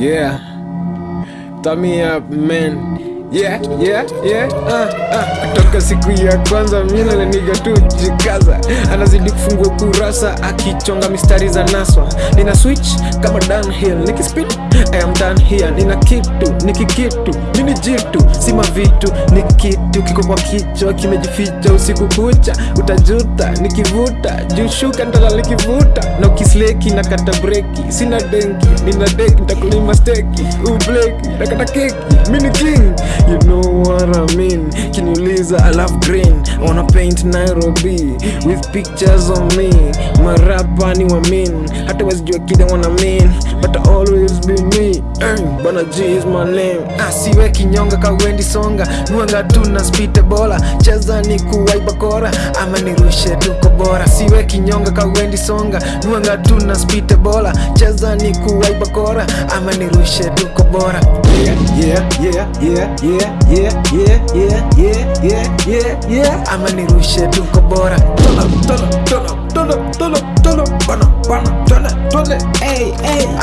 Yeah. Thumb me up, man. Yeah, yeah, yeah. Uh, uh. Kutoka siku ya kwanza mina na niga tu jikaza, anazidi kufungua kurasa akichonga mistari za naswa. Nina switch kama downhill, niki speed I am done here. Nina kitu niki kitu nini jitu sima vitu ni kitu kiko kwa kichwa kimejificha usiku kucha, utajuta nikivuta jushuka ndala na ukisleki na kata breki, sina denki nina deki ntakulima steki ubleki nakata keki mini king you know what I mean? Kiniuliza I love green. Wanna paint Nairobi with pictures of me. Marapa ni wa mean. Hata wazijua kile wana mean but I bana G is my name. Asiwe siwe kinyonga kawendi songa. Nuanga tu na spite bola. Cheza ni kuwaiba kora. Ama nirushe tuko bora siwe kinyonga kawendi songa. Nuanga tu na spite bola. Cheza ni kuwaiba kora. Ama nirushe tuko bora yeah, yeah, yeah, yeah, yeah, yeah, yeah, yeah, yeah, yeah, yeah, ama nirushe tuko bora Tolo, tolo, tolo, tolo, tolo, tola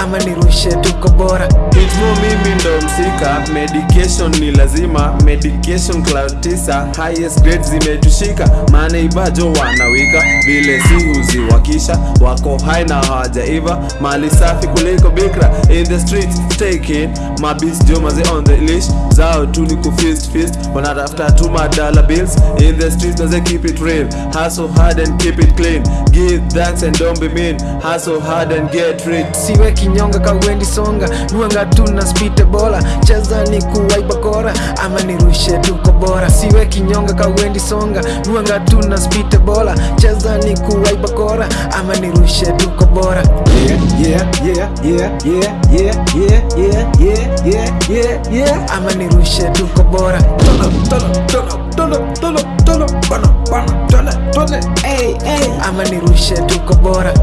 ama nirushe tuko bora. Itmo mimi ndo msika, medication ni lazima, medication cloud tisa, highest grade zimetushika, maana ibajo wanawika vile si huziwakisha, wako hai na hawajaiva, mali safi kuliko bikra. In the streets taking mabis jomaze on the leash. Zao tu ni kufist fist, wanatafuta tu madala bills. In the street, maze keep it real, hustle hard and keep it clean, give thanks and don't be mean, hustle hard and get rich siwe kinyonga kawendi songa. Nywenga tu na spite bola. Cheza ni kuwaiba ama nirushe tuko bora. Siwe kinyonga kawendi songa. Nywenga tu na spite bola. Cheza ni kuwaiba ama nirushe tuko bora. Ama nirushe tuko bora. Ama nirushe tuko bora.